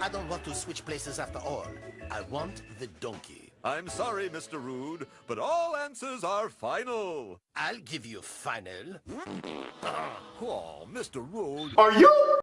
I don't want to switch places after all. I want the donkey. I'm sorry, Mr. Rude, but all answers are final. I'll give you final. Oh, Mr. Rude. Are you